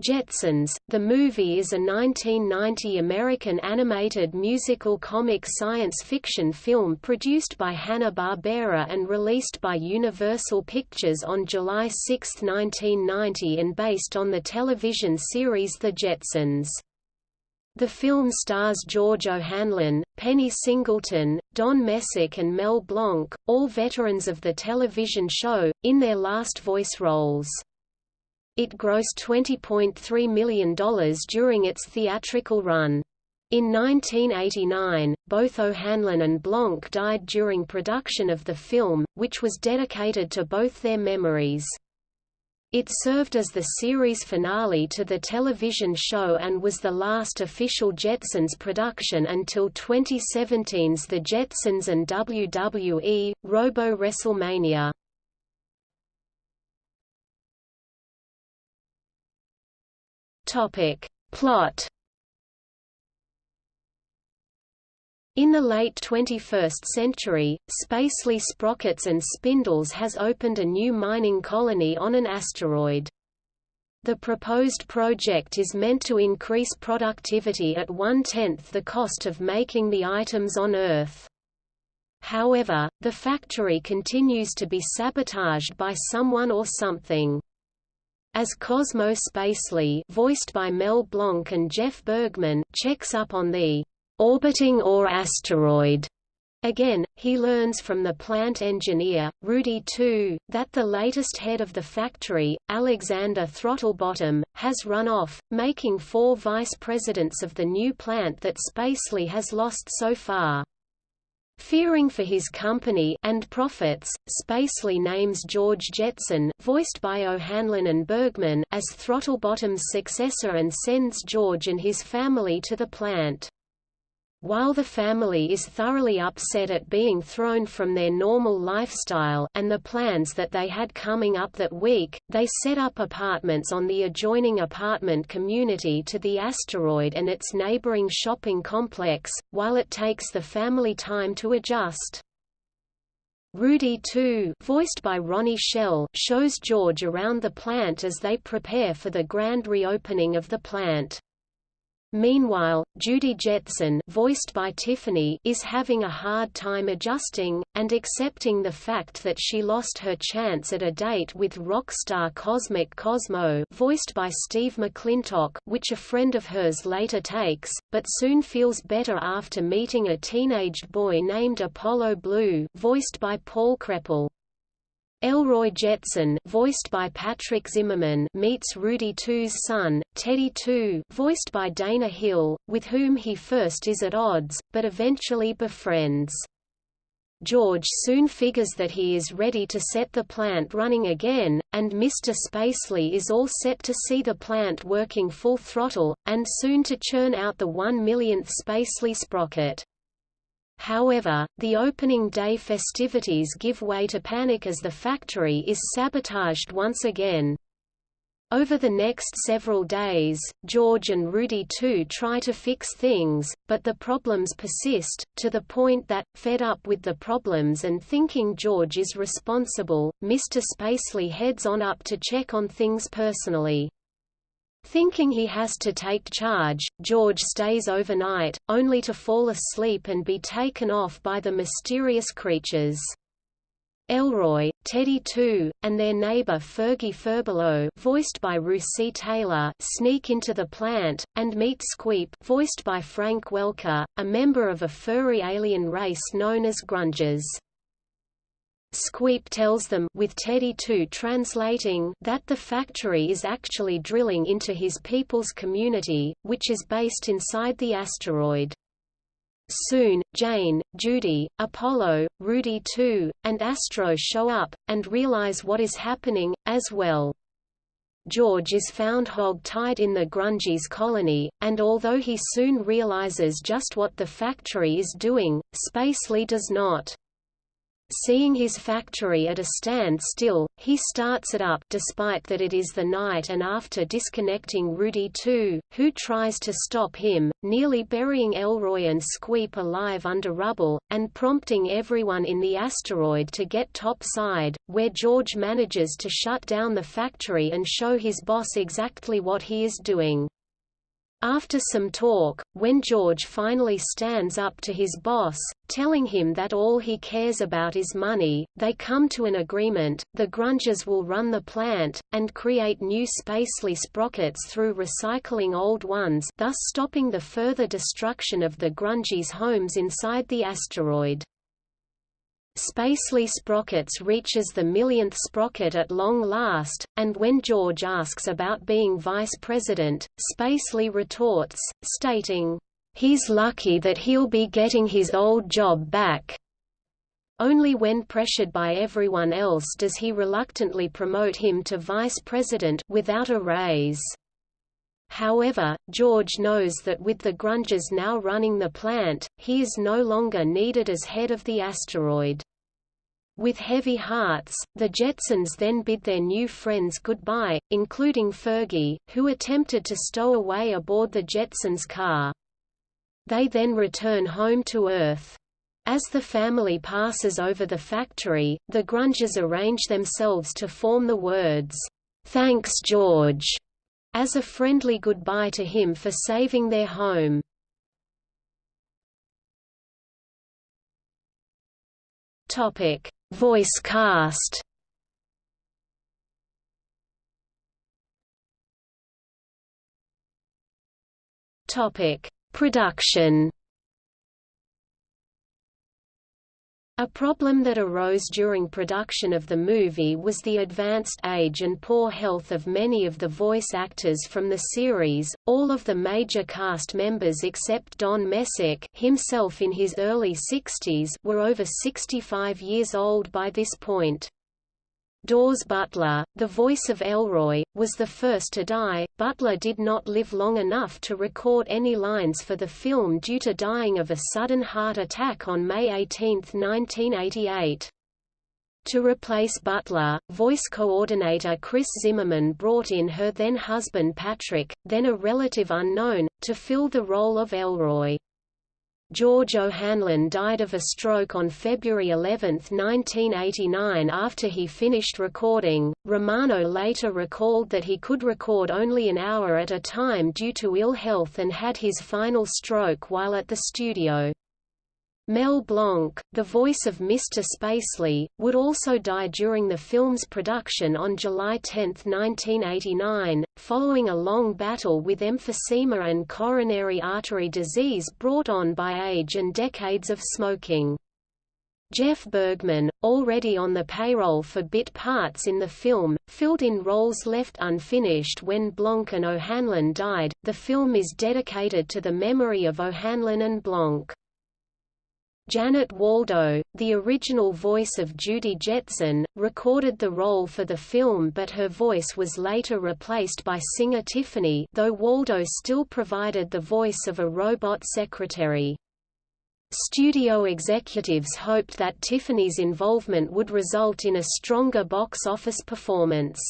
Jetsons, the movie is a 1990 American animated musical comic science fiction film produced by Hanna-Barbera and released by Universal Pictures on July 6, 1990 and based on the television series The Jetsons. The film stars George O'Hanlon, Penny Singleton, Don Messick and Mel Blanc, all veterans of the television show, in their last voice roles. It grossed $20.3 million during its theatrical run. In 1989, both O'Hanlon and Blanc died during production of the film, which was dedicated to both their memories. It served as the series finale to the television show and was the last official Jetsons production until 2017's The Jetsons and WWE, Robo WrestleMania. Topic. Plot In the late 21st century, Spacely Sprockets and Spindles has opened a new mining colony on an asteroid. The proposed project is meant to increase productivity at one-tenth the cost of making the items on Earth. However, the factory continues to be sabotaged by someone or something. As Cosmo Spacely voiced by Mel Blanc and Jeff Bergman checks up on the orbiting ore asteroid, Again, he learns from the plant engineer, Rudy II, that the latest head of the factory, Alexander Throttlebottom, has run off, making four vice presidents of the new plant that Spacely has lost so far. Fearing for his company and profits, Spacely names George Jetson voiced by O'Hanlon and Bergman as Throttlebottom's successor and sends George and his family to the plant. While the family is thoroughly upset at being thrown from their normal lifestyle and the plans that they had coming up that week, they set up apartments on the adjoining apartment community to the asteroid and its neighboring shopping complex, while it takes the family time to adjust. Rudy II voiced by Ronnie Schell shows George around the plant as they prepare for the grand reopening of the plant. Meanwhile, Judy Jetson voiced by Tiffany is having a hard time adjusting, and accepting the fact that she lost her chance at a date with rock star Cosmic Cosmo voiced by Steve McClintock which a friend of hers later takes, but soon feels better after meeting a teenaged boy named Apollo Blue voiced by Paul Kreppel. Elroy Jetson voiced by Patrick Zimmerman meets Rudy II's son, Teddy II voiced by Dana Hill, with whom he first is at odds, but eventually befriends. George soon figures that he is ready to set the plant running again, and Mr. Spacely is all set to see the plant working full throttle, and soon to churn out the one millionth Spacely sprocket. However, the opening day festivities give way to panic as the factory is sabotaged once again. Over the next several days, George and Rudy II try to fix things, but the problems persist, to the point that, fed up with the problems and thinking George is responsible, Mr. Spacely heads on up to check on things personally. Thinking he has to take charge, George stays overnight, only to fall asleep and be taken off by the mysterious creatures. Elroy, Teddy II, and their neighbor Fergie Furbelow voiced by Russi Taylor sneak into the plant, and meet Squeep voiced by Frank Welker, a member of a furry alien race known as Grungers. Squeep tells them with Teddy II translating that the factory is actually drilling into his people's community, which is based inside the asteroid. Soon, Jane, Judy, Apollo, Rudy II, and Astro show up, and realize what is happening, as well. George is found hog-tied in the Grungies colony, and although he soon realizes just what the factory is doing, Spacely does not. Seeing his factory at a standstill, he starts it up despite that it is the night and after disconnecting Rudy II, who tries to stop him, nearly burying Elroy and Squeep alive under rubble, and prompting everyone in the asteroid to get topside, where George manages to shut down the factory and show his boss exactly what he is doing. After some talk, when George finally stands up to his boss, telling him that all he cares about is money, they come to an agreement, the Grungers will run the plant, and create new spacely sprockets through recycling old ones thus stopping the further destruction of the Grungies' homes inside the asteroid. Spacely Sprockets reaches the millionth sprocket at long last, and when George asks about being vice president, Spacely retorts, stating, "He's lucky that he'll be getting his old job back." Only when pressured by everyone else does he reluctantly promote him to vice president without a raise. However, George knows that with the Grungers now running the plant, he is no longer needed as head of the asteroid. With heavy hearts, the Jetsons then bid their new friends goodbye, including Fergie, who attempted to stow away aboard the Jetsons' car. They then return home to Earth. As the family passes over the factory, the Grungers arrange themselves to form the words, "'Thanks George' as a friendly goodbye to him for saving their home. Topic: Voice cast. Topic: Production. A problem that arose during production of the movie was the advanced age and poor health of many of the voice actors from the series. All of the major cast members except Don Messick, himself in his early 60s, were over 65 years old by this point. Daws Butler, the voice of Elroy, was the first to die. Butler did not live long enough to record any lines for the film due to dying of a sudden heart attack on May 18, 1988. To replace Butler, voice coordinator Kris Zimmerman brought in her then-husband Patrick, then a relative unknown, to fill the role of Elroy. George O'Hanlon died of a stroke on February 11, 1989 after he finished recording. Romano later recalled that he could record only an hour at a time due to ill health and had his final stroke while at the studio. Mel Blanc, the voice of Mr. Spacely, would also die during the film's production on July 10, 1989, following a long battle with emphysema and coronary artery disease brought on by age and decades of smoking. Jeff Bergman, already on the payroll for bit parts in the film, filled in roles left unfinished when Blanc and O'Hanlon died. The film is dedicated to the memory of O'Hanlon and Blanc. Janet Waldo, the original voice of Judy Jetson, recorded the role for the film but her voice was later replaced by singer Tiffany though Waldo still provided the voice of a robot secretary. Studio executives hoped that Tiffany's involvement would result in a stronger box office performance.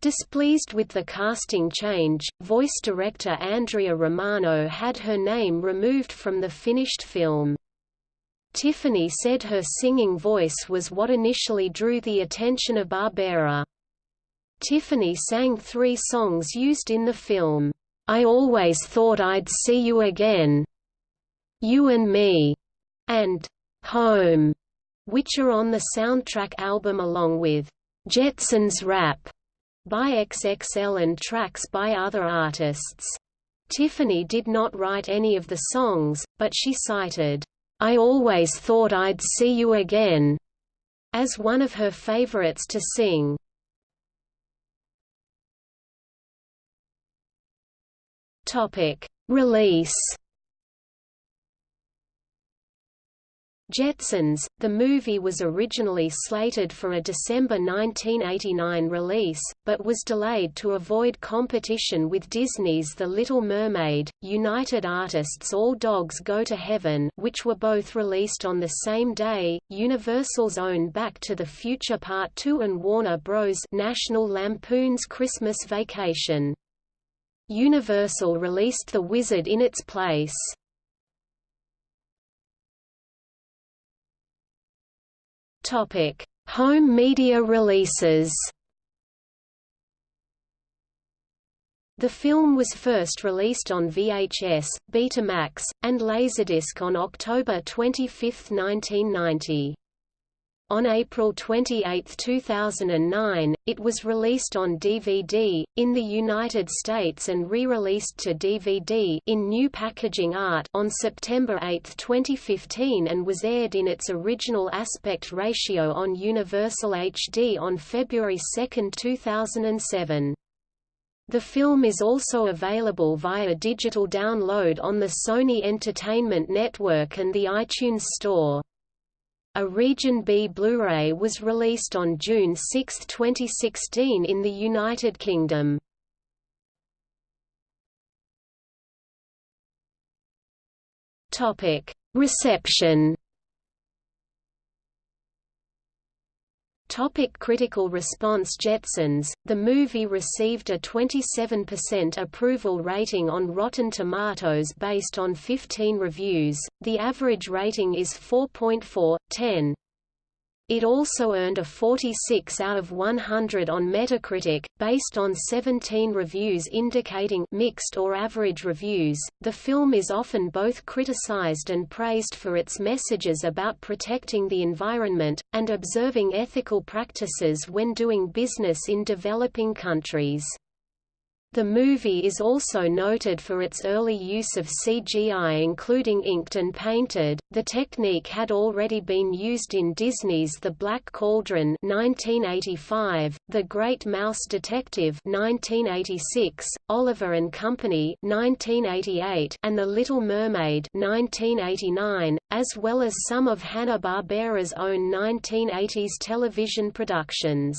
Displeased with the casting change, voice director Andrea Romano had her name removed from the finished film. Tiffany said her singing voice was what initially drew the attention of Barbera. Tiffany sang three songs used in the film, "'I Always Thought I'd See You Again'", "'You and Me'", and "'Home'", which are on the soundtrack album along with "'Jetsons Rap' by XXL and tracks by other artists. Tiffany did not write any of the songs, but she cited I always thought I'd see you again, as one of her favorites to sing. Topic: Release. Jetsons, the movie was originally slated for a December 1989 release, but was delayed to avoid competition with Disney's The Little Mermaid, United Artists All Dogs Go to Heaven which were both released on the same day, Universal's own Back to the Future Part 2 and Warner Bros. National Lampoon's Christmas Vacation. Universal released The Wizard in its place. Topic: Home media releases. The film was first released on VHS, Betamax, and Laserdisc on October 25, 1990. On April 28, 2009, it was released on DVD, in the United States and re-released to DVD in new packaging art on September 8, 2015 and was aired in its original aspect ratio on Universal HD on February 2, 2007. The film is also available via digital download on the Sony Entertainment Network and the iTunes Store. A Region B Blu-ray was released on June 6, 2016 in the United Kingdom. Reception. Topic critical response Jetsons, the movie received a 27% approval rating on Rotten Tomatoes based on 15 reviews, the average rating is 4.4, 10. It also earned a 46 out of 100 on Metacritic, based on 17 reviews indicating mixed or average reviews. The film is often both criticized and praised for its messages about protecting the environment and observing ethical practices when doing business in developing countries. The movie is also noted for its early use of CGI including inked and painted. The technique had already been used in Disney's The Black Cauldron 1985, The Great Mouse Detective 1986, Oliver and Company 1988, and The Little Mermaid 1989, as well as some of Hanna-Barbera's own 1980s television productions.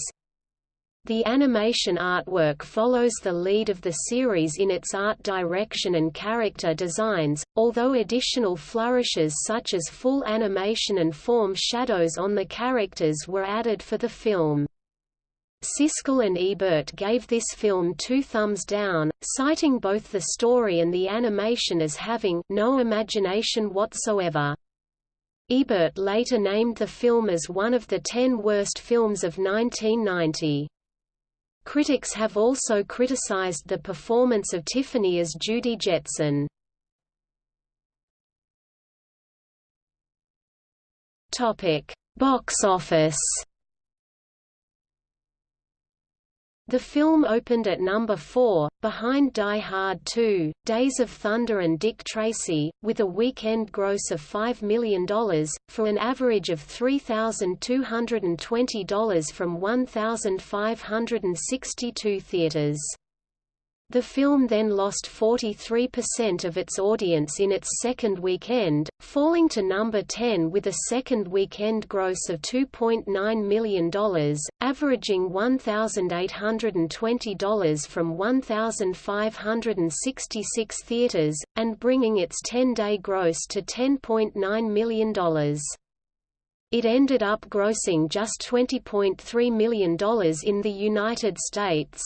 The animation artwork follows the lead of the series in its art direction and character designs, although additional flourishes such as full animation and form shadows on the characters were added for the film. Siskel and Ebert gave this film two thumbs down, citing both the story and the animation as having no imagination whatsoever. Ebert later named the film as one of the ten worst films of 1990. Critics have also criticized the performance of Tiffany as Judy Jetson. Box office. The film opened at number 4, behind Die Hard 2, Days of Thunder and Dick Tracy, with a weekend gross of $5 million, for an average of $3,220 from 1,562 theaters. The film then lost 43% of its audience in its second weekend, falling to number 10 with a second weekend gross of $2.9 million, averaging $1,820 from 1,566 theaters, and bringing its 10-day gross to $10.9 million. It ended up grossing just $20.3 million in the United States.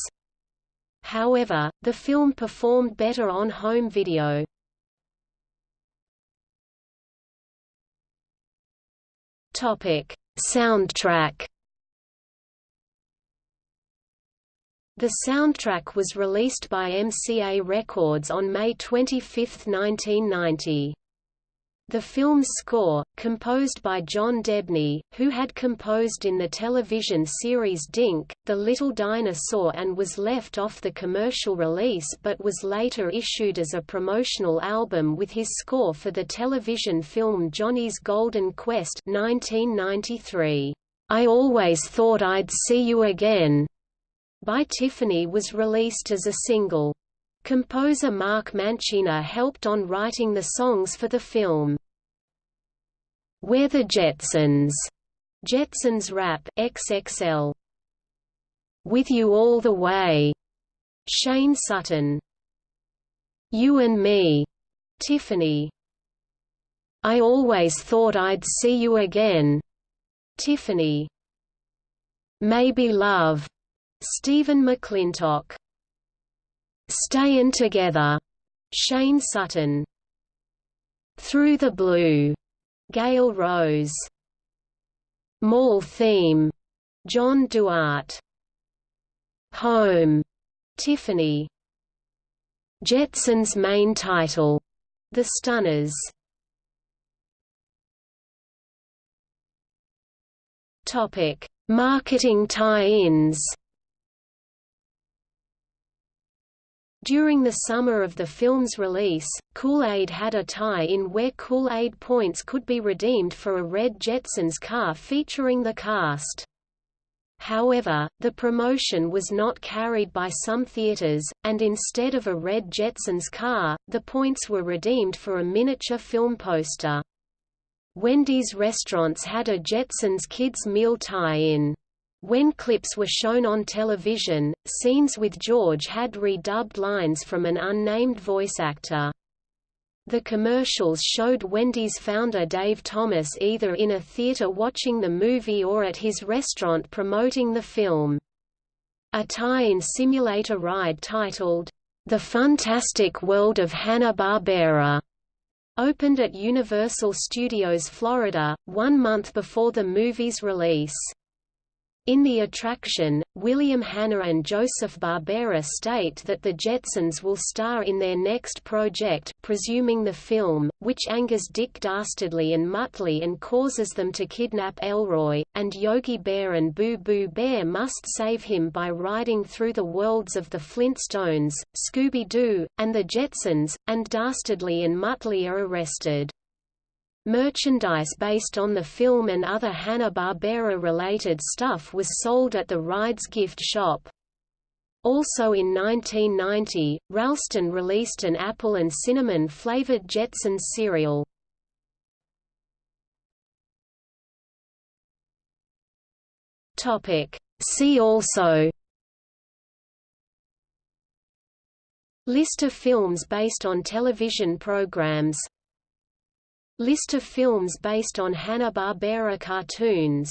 However, the film performed better on home video. Topic: Soundtrack. The soundtrack was released by MCA Records on May 25, 1990. The film's score, composed by John Debney, who had composed in the television series Dink, The Little Dinosaur and was left off the commercial release but was later issued as a promotional album with his score for the television film Johnny's Golden Quest 1993. I Always Thought I'd See You Again by Tiffany was released as a single. Composer Mark Mancina helped on writing the songs for the film. We're the Jetsons, Jetsons Rap XXL. With You All the Way, Shane Sutton. You and Me, Tiffany. I always thought I'd see you again, Tiffany. Maybe Love, Stephen McClintock. Stayin' Together, Shane Sutton. Through the Blue, Gail Rose. Mall Theme, John Duarte. Home, Tiffany. Jetson's main title, The Stunners. Topic: Marketing tie-ins. During the summer of the film's release, Kool-Aid had a tie-in where Kool-Aid points could be redeemed for a red Jetsons car featuring the cast. However, the promotion was not carried by some theaters, and instead of a red Jetsons car, the points were redeemed for a miniature film poster. Wendy's restaurants had a Jetsons Kids Meal tie-in. When clips were shown on television, scenes with George had redubbed lines from an unnamed voice actor. The commercials showed Wendy's founder Dave Thomas either in a theater watching the movie or at his restaurant promoting the film. A tie-in simulator ride titled, The Fantastic World of Hanna-Barbera opened at Universal Studios Florida, one month before the movie's release. In the attraction, William Hanna and Joseph Barbera state that the Jetsons will star in their next project presuming the film, which angers Dick Dastardly and Muttley and causes them to kidnap Elroy, and Yogi Bear and Boo Boo Bear must save him by riding through the worlds of the Flintstones, Scooby-Doo, and the Jetsons, and Dastardly and Muttley are arrested. Merchandise based on the film and other Hanna-Barbera-related stuff was sold at the Rides gift shop. Also in 1990, Ralston released an apple and cinnamon flavored Jetsons cereal. See also List of films based on television programs List of films based on Hanna-Barbera cartoons